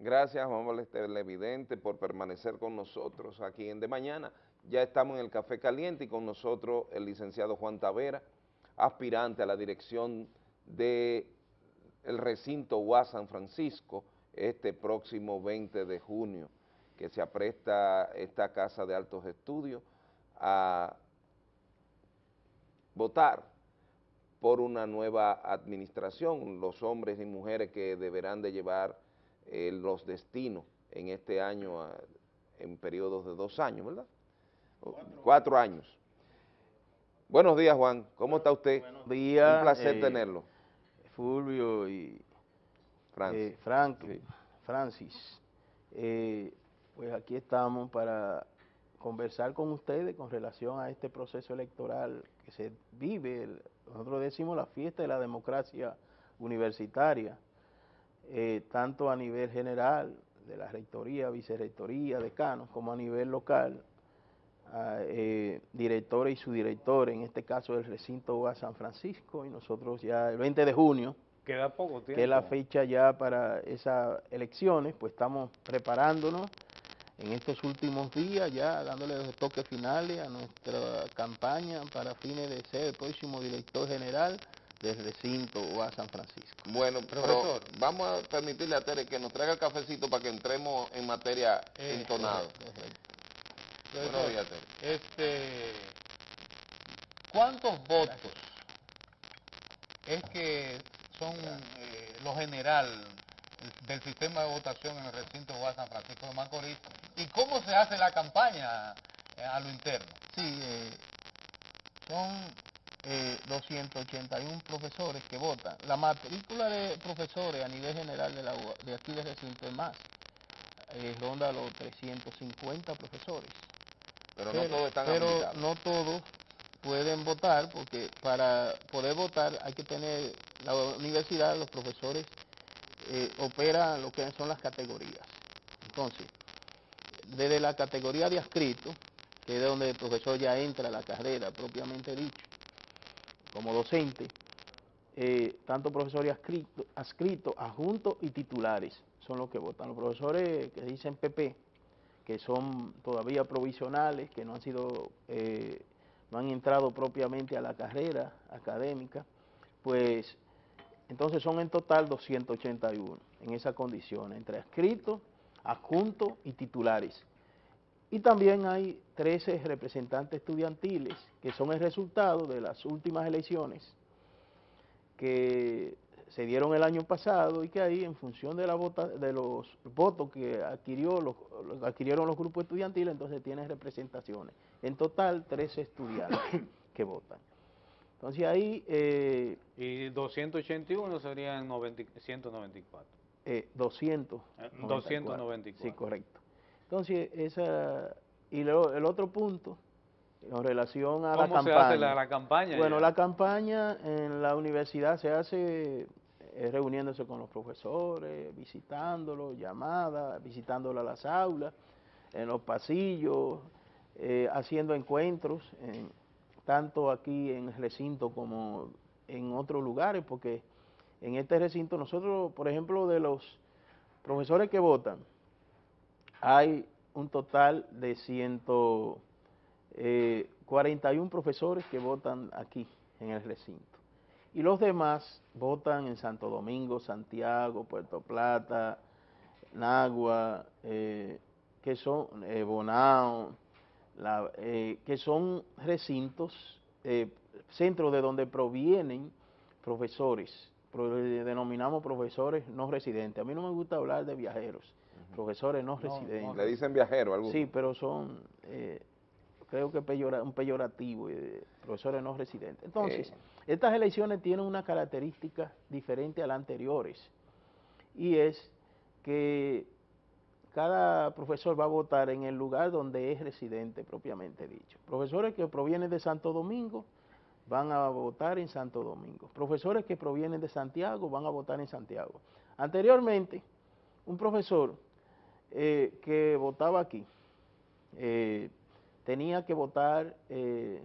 Gracias, Juan Televidente, por permanecer con nosotros aquí en De Mañana. Ya estamos en el Café Caliente y con nosotros el licenciado Juan Tavera, aspirante a la dirección del recinto UAS San Francisco este próximo 20 de junio, que se apresta esta Casa de Altos Estudios a votar por una nueva administración, los hombres y mujeres que deberán de llevar eh, los destinos en este año, en periodos de dos años, ¿verdad? Cuatro, años. Buenos días, Juan. ¿Cómo está usted? Buenos días. Un placer eh, tenerlo. Fulvio y Francis. Eh, Francis. pues aquí estamos para conversar con ustedes con relación a este proceso electoral que se vive, nosotros decimos la fiesta de la democracia universitaria, eh, tanto a nivel general, de la rectoría, vicerrectoría, decanos, como a nivel local, eh, directores y subdirectores, en este caso del recinto a San Francisco, y nosotros ya el 20 de junio, Queda poco tiempo. que es la fecha ya para esas elecciones, pues estamos preparándonos en estos últimos días, ya dándole los toques finales a nuestra campaña para fines de ser el próximo director general del recinto a San Francisco. Bueno, profesor, vamos a permitirle a Tere que nos traiga el cafecito para que entremos en materia eh, entonado. Buenos días, Tere. Este, ¿Cuántos votos es que son eh, lo general del sistema de votación en el recinto de San Francisco de Macorís y cómo se hace la campaña eh, a lo interno. Sí, eh, son 281 eh, profesores que votan. La matrícula de profesores a nivel general de, la, de aquí del recinto es más, ronda los 350 profesores. Pero, no todos están Pero no todos pueden votar porque para poder votar hay que tener la universidad, los profesores eh, opera lo que son las categorías. Entonces, desde la categoría de adscrito, que es donde el profesor ya entra a la carrera propiamente dicho, como docente, eh, tanto profesores adscritos, adscrito, adjuntos y titulares son los que votan. Los profesores que dicen PP, que son todavía provisionales, que no han sido, eh, no han entrado propiamente a la carrera académica, pues entonces son en total 281 en esa condición, entre adscritos, adjuntos y titulares. Y también hay 13 representantes estudiantiles que son el resultado de las últimas elecciones que se dieron el año pasado y que ahí en función de, la de los votos que adquirió los, adquirieron los grupos estudiantiles, entonces tienen representaciones. En total 13 estudiantes que votan. Entonces ahí... Eh, y 281 serían 194. Eh, 200. 294. Sí, correcto. Entonces, esa... Y el otro punto, en relación a la campaña. ¿Cómo se hace la, campaña? Bueno, la campaña en la universidad se hace eh, reuniéndose con los profesores, visitándolos, llamadas, visitándolos a las aulas, en los pasillos, eh, haciendo encuentros en, tanto aquí en el recinto como en otros lugares, porque en este recinto nosotros, por ejemplo, de los profesores que votan, hay un total de 141 eh, profesores que votan aquí en el recinto. Y los demás votan en Santo Domingo, Santiago, Puerto Plata, Nagua, eh, que son eh, Bonao, eh, que son recintos, centros de donde provienen profesores, denominamos profesores no residentes. A mí no me gusta hablar de viajeros, profesores no, residentes. ¿Le dicen viajeros algo? Sí, pero son, eh, creo que un peyorativo, profesores no residentes. Entonces, estas elecciones tienen una característica diferente a las anteriores, y es que cada profesor va a votar en el lugar donde es residente propiamente dicho. Profesores que provienen de Santo Domingo van a votar en Santo Domingo. Profesores que provienen de Santiago van a votar en Santiago. Anteriormente, un profesor eh, que votaba aquí eh, tenía que votar eh,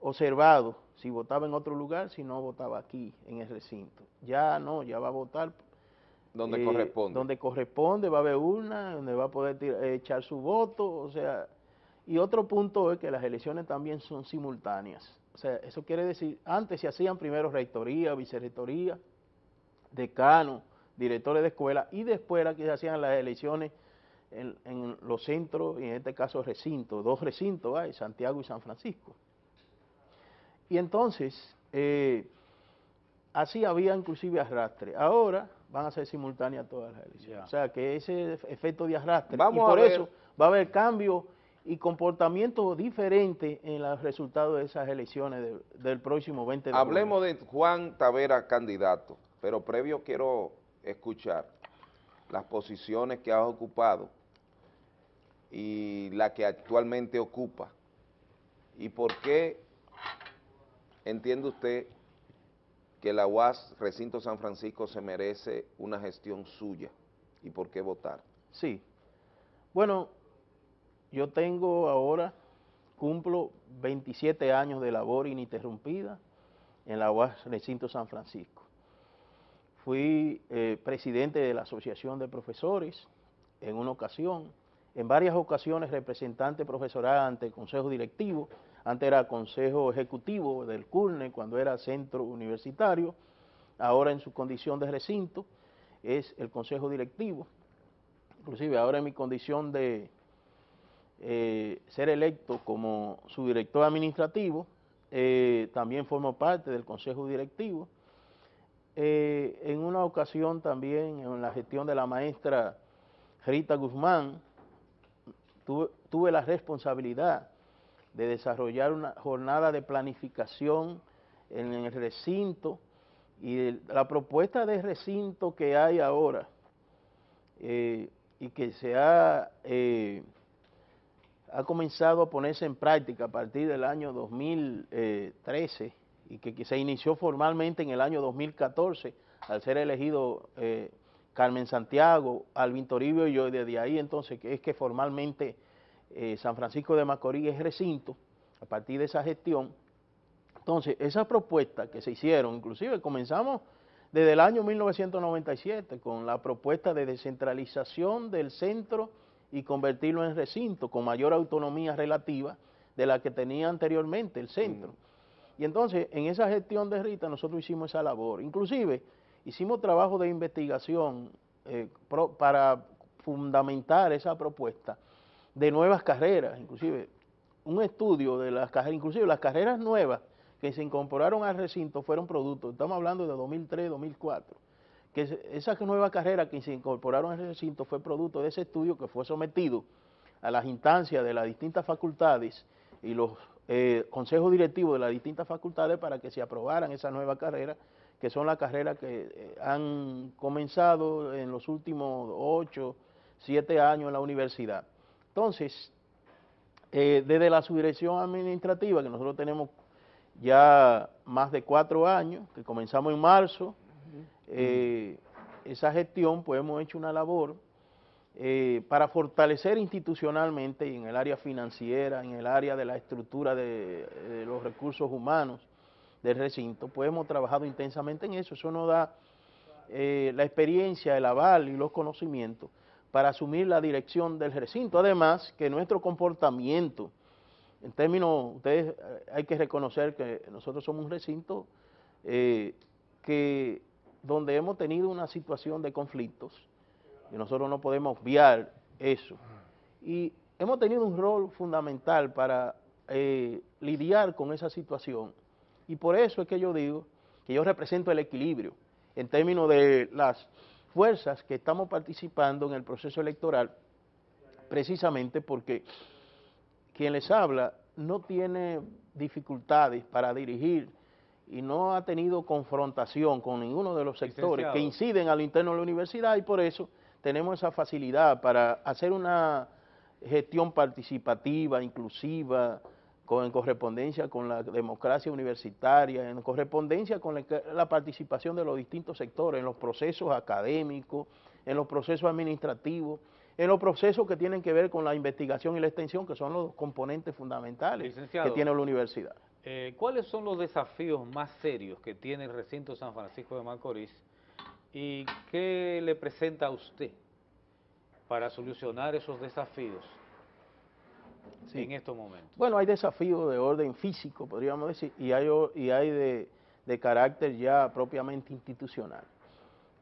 observado si votaba en otro lugar, si no votaba aquí en el recinto. Ya no, ya va a votar Donde eh, corresponde. Donde corresponde, va a haber una, donde va a poder eh, echar su voto, o sea, y otro punto es que las elecciones también son simultáneas. O sea, eso quiere decir, antes se hacían primero rectoría, vicerrectoría, decano, directores de escuela, y después era que se hacían las elecciones en, los centros, y en este caso recintos, dos recintos hay, Santiago y San Francisco. Y entonces, eh, así había inclusive arrastre. Ahora van a ser simultáneas todas las elecciones. O sea que ese efecto de arrastre, y por eso va a haber cambio y comportamiento diferente en los resultados de esas elecciones del próximo 20 de Hablemos de Juan Tavera, candidato, pero previo quiero escuchar las posiciones que ha ocupado y la que actualmente ocupa. ¿Y por qué entiende usted que la UAS Recinto San Francisco se merece una gestión suya? ¿Y por qué votar? Sí. Bueno, yo tengo ahora, cumplo 27 años de labor ininterrumpida en la UAS Recinto San Francisco. Fui eh, presidente de la Asociación de Profesores en una ocasión, en varias ocasiones representante profesoral ante el Consejo Directivo, antes era Consejo Ejecutivo del CURNE cuando era centro universitario, ahora en su condición de recinto es el Consejo Directivo, inclusive ahora en mi condición de eh, ser electo como su director administrativo, eh, también formo parte del Consejo Directivo, eh, en una ocasión también en la gestión de la maestra Rita Guzmán, tuve, la responsabilidad de desarrollar una jornada de planificación en, el recinto y la propuesta de recinto que hay ahora eh, y que se ha, eh, ha comenzado a ponerse en práctica a partir del año 2013 y que, se inició formalmente en el año 2014 al ser elegido eh, Carmen Santiago, Alvin Toribio y yo, desde ahí entonces que es que formalmente eh, San Francisco de Macorís es recinto, a partir de esa gestión. Entonces, esas propuestas que se hicieron, inclusive comenzamos desde el año 1997 con la propuesta de descentralización del centro y convertirlo en recinto con mayor autonomía relativa de la que tenía anteriormente el centro. Y entonces, en esa gestión de Rita, nosotros hicimos esa labor. Inclusive, hicimos trabajo de investigación eh, para fundamentar esa propuesta de nuevas carreras, inclusive un estudio de las carreras, inclusive las carreras nuevas que se incorporaron al recinto fueron productos, estamos hablando de 2003, 2004, que esas nuevas carreras que se incorporaron al recinto fue producto de ese estudio que fue sometido a las instancias de las distintas facultades y los eh, consejos directivos de las distintas facultades para que se aprobaran esas nuevas carreras, que son las carreras que eh, han comenzado en los últimos ocho, siete años en la universidad. Entonces, eh, desde la subdirección administrativa, que nosotros tenemos ya más de cuatro años, que comenzamos en marzo, esa gestión, pues hemos hecho una labor eh, para fortalecer institucionalmente en el área financiera, en el área de la estructura de, los recursos humanos del recinto, pues hemos trabajado intensamente en eso. Eso nos da eh, la experiencia, el aval y los conocimientos para asumir la dirección del recinto. Además, que nuestro comportamiento, en términos, ustedes eh, hay que reconocer que nosotros somos un recinto que donde hemos tenido una situación de conflictos, y nosotros no podemos obviar eso. Y hemos tenido un rol fundamental para eh, lidiar con esa situación. Y por eso es que yo digo que yo represento el equilibrio en términos de las fuerzas que estamos participando en el proceso electoral, precisamente porque quien les habla no tiene dificultades para dirigir y no ha tenido confrontación con ninguno de los sectores que inciden a lo interno de la universidad y por eso tenemos esa facilidad para hacer una gestión participativa, inclusiva, con, en correspondencia con la democracia universitaria, en correspondencia con la, participación de los distintos sectores, en los procesos académicos, en los procesos administrativos, en los procesos que tienen que ver con la investigación y la extensión, que son los componentes fundamentales que tiene la universidad. Eh, ¿Cuáles son los desafíos más serios que tiene el recinto San Francisco de Macorís ¿Y qué le presenta a usted para solucionar esos desafíos en estos momentos? Bueno, hay desafíos de orden físico, podríamos decir, y hay, y hay de, de carácter ya propiamente institucional.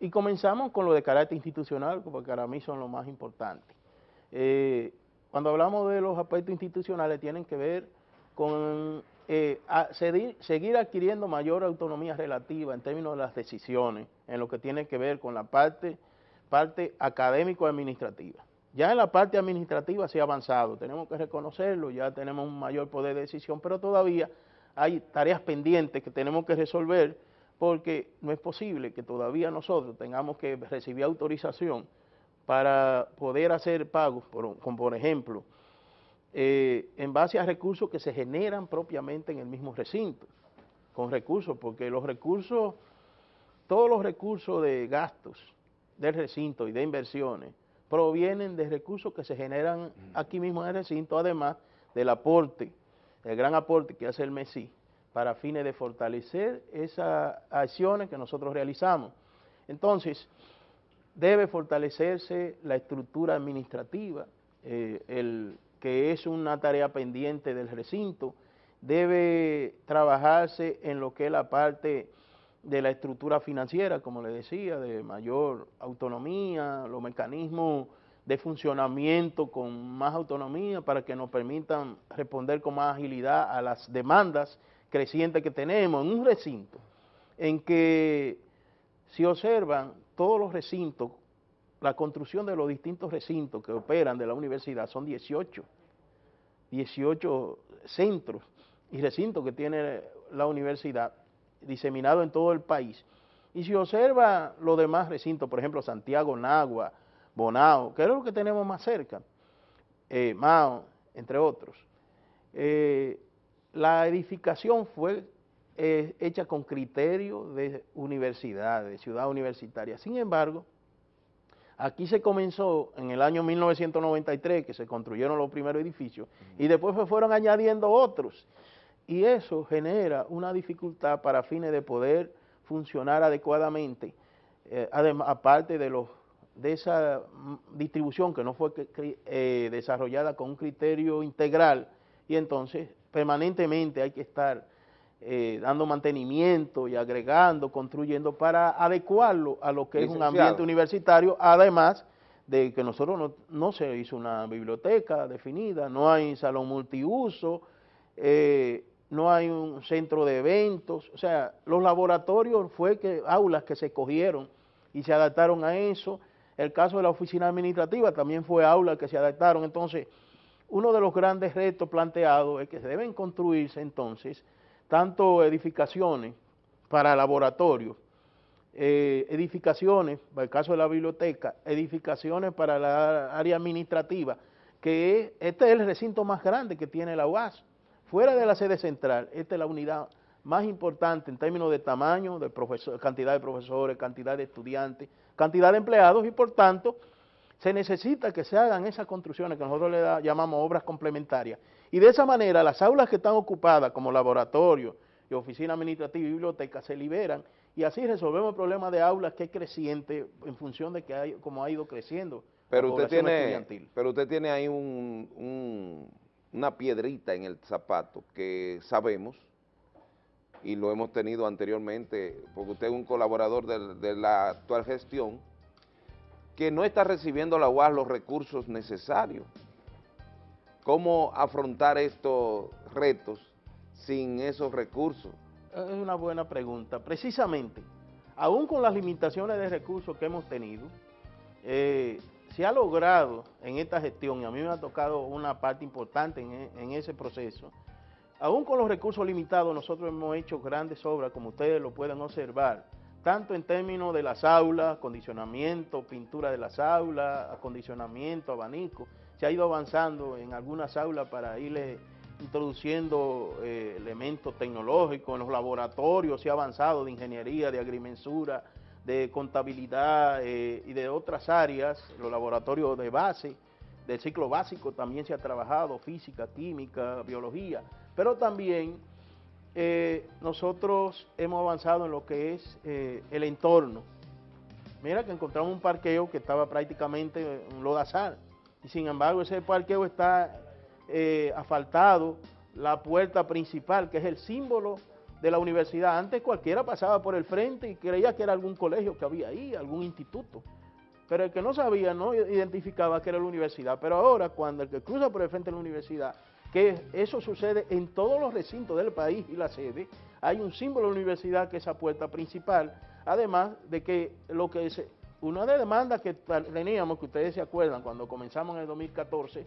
Y comenzamos con lo de carácter institucional, porque para mí son lo más importante. Eh, cuando hablamos de los aspectos institucionales, tienen que ver con eh, seguir, adquiriendo mayor autonomía relativa en términos de las decisiones, en lo que tiene que ver con la parte, parte académico-administrativa. Ya en la parte administrativa se ha avanzado, tenemos que reconocerlo, ya tenemos un mayor poder de decisión, pero todavía hay tareas pendientes que tenemos que resolver porque no es posible que todavía nosotros tengamos que recibir autorización para poder hacer pagos, por, como por ejemplo, eh, en base a recursos que se generan propiamente en el mismo recinto, con recursos, porque los recursos, todos los recursos de gastos del recinto y de inversiones provienen de recursos que se generan aquí mismo en el recinto, además del aporte, el gran aporte que hace el MESI para fines de fortalecer esas acciones que nosotros realizamos. Entonces, debe fortalecerse la estructura administrativa, eh, el, que es una tarea pendiente del recinto, debe trabajarse en lo que es la parte de la estructura financiera, como le decía, de mayor autonomía, los mecanismos de funcionamiento con más autonomía para que nos permitan responder con más agilidad a las demandas creciente que tenemos. En un recinto en que si observan todos los recintos, la construcción de los distintos recintos que operan de la universidad son 18, 18 centros y recintos que tiene la universidad diseminados en todo el país. Y si observa los demás recintos, por ejemplo, Santiago, Nagua, Bonao, que es lo que tenemos más cerca, eh, Mao, entre otros, eh, la edificación fue eh, hecha con criterio de universidad, de ciudad universitaria. Sin embargo, aquí se comenzó en el año 1993, que se construyeron los primeros edificios, y después se fueron añadiendo otros. Y eso genera una dificultad para fines de poder funcionar adecuadamente, eh, además, aparte de, los, de esa distribución que no fue eh, desarrollada con un criterio integral, y entonces permanentemente hay que estar eh, dando mantenimiento y agregando, construyendo para adecuarlo a lo que es un ambiente universitario, además de que nosotros no, se hizo una biblioteca definida, no hay salón multiuso, eh, no hay un centro de eventos, o sea, los laboratorios fue que aulas que se cogieron y se adaptaron a eso, el caso de la oficina administrativa también fue aulas que se adaptaron, entonces uno de los grandes retos planteados es que se deben construirse entonces tanto edificaciones para laboratorios, eh, edificaciones, para el caso de la biblioteca, edificaciones para la área administrativa, que este es el recinto más grande que tiene la UAS. Fuera de la sede central, esta es la unidad más importante en términos de tamaño, de cantidad de profesores, cantidad de estudiantes, cantidad de empleados y por tanto se necesita que se hagan esas construcciones que nosotros le llamamos obras complementarias. Y de esa manera las aulas que están ocupadas como laboratorio y oficina administrativa y biblioteca se liberan y así resolvemos el problema de aulas que es creciente en función de que hay, como ha ido creciendo pero usted tiene, Pero usted tiene ahí una piedrita en el zapato que sabemos y lo hemos tenido anteriormente, porque usted es un colaborador de la actual gestión, que no está recibiendo la UAS los recursos necesarios. ¿Cómo afrontar estos retos sin esos recursos? Es una buena pregunta. Precisamente, aún con las limitaciones de recursos que hemos tenido, eh, se ha logrado en esta gestión, y a mí me ha tocado una parte importante en, en ese proceso, aún con los recursos limitados, nosotros hemos hecho grandes obras, como ustedes lo pueden observar, tanto en términos de las aulas, acondicionamiento, pintura de las aulas, acondicionamiento, abanico. Se ha ido avanzando en algunas aulas para irle introduciendo eh, elementos tecnológicos, en los laboratorios se ha avanzado de ingeniería, de agrimensura, de contabilidad eh, y de otras áreas, los laboratorios de base, del ciclo básico también se ha trabajado, física, química, biología, pero también eh, nosotros hemos avanzado en lo que es eh, el entorno, Mira que encontramos un parqueo que estaba prácticamente un lodazal. Y sin embargo ese parqueo está eh, asfaltado, la puerta principal, que es el símbolo de la universidad. Antes cualquiera pasaba por el frente y creía que era algún colegio que había ahí, algún instituto. Pero el que no sabía no identificaba que era la universidad. Pero ahora, cuando el que cruza por el frente de la universidad, que eso sucede en todos los recintos del país y la sede, hay un símbolo de la universidad que es esa puerta principal, además de que lo que es una de demandas que teníamos, que ustedes se acuerdan, cuando comenzamos en el 2014,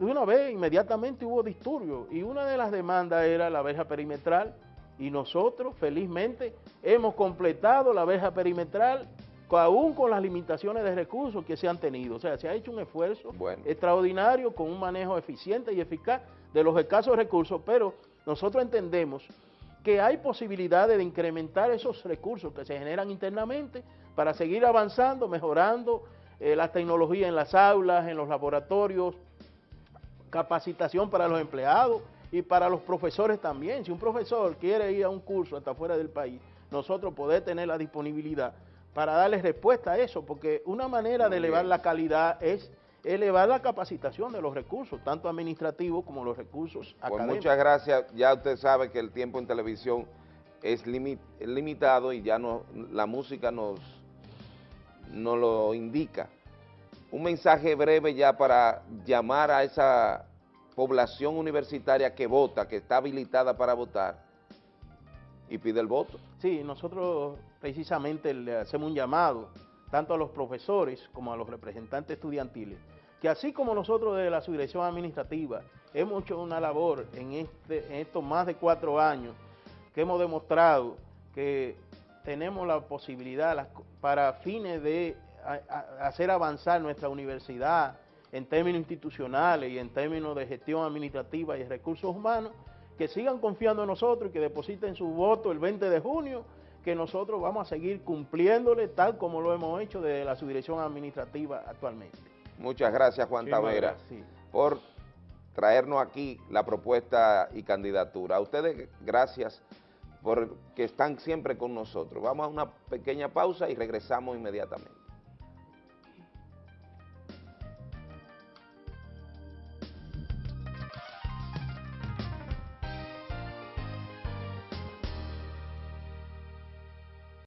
de una vez inmediatamente hubo disturbios y una de las demandas era la verja perimetral y nosotros felizmente hemos completado la verja perimetral aún con las limitaciones de recursos que se han tenido. O sea, se ha hecho un esfuerzo extraordinario con un manejo eficiente y eficaz de los escasos recursos, pero nosotros entendemos que hay posibilidades de incrementar esos recursos que se generan internamente para seguir avanzando, mejorando eh, la tecnología en las aulas, en los laboratorios, capacitación para los empleados y para los profesores también. Si un profesor quiere ir a un curso hasta fuera del país, nosotros poder tener la disponibilidad para darle respuesta a eso, porque una manera de elevar la calidad es elevar la capacitación de los recursos, tanto administrativos como los recursos pues académicos. muchas gracias. Ya usted sabe que el tiempo en televisión es limitado y ya no, la música nos, nos lo indica. Un mensaje breve ya para llamar a esa población universitaria que vota, que está habilitada para votar y pide el voto. Sí, nosotros precisamente le hacemos un llamado tanto a los profesores como a los representantes estudiantiles, que así como nosotros de la subdirección administrativa hemos hecho una labor en, este, en estos más de cuatro años, que hemos demostrado que tenemos la posibilidad para fines de hacer avanzar nuestra universidad en términos institucionales y en términos de gestión administrativa y recursos humanos, que sigan confiando en nosotros y que depositen su voto el 20 de junio, que nosotros vamos a seguir cumpliéndole tal como lo hemos hecho desde la subdirección administrativa actualmente. Muchas gracias Juan Tavera por traernos aquí la propuesta y candidatura. A ustedes gracias por que están siempre con nosotros. Vamos a una pequeña pausa y regresamos inmediatamente.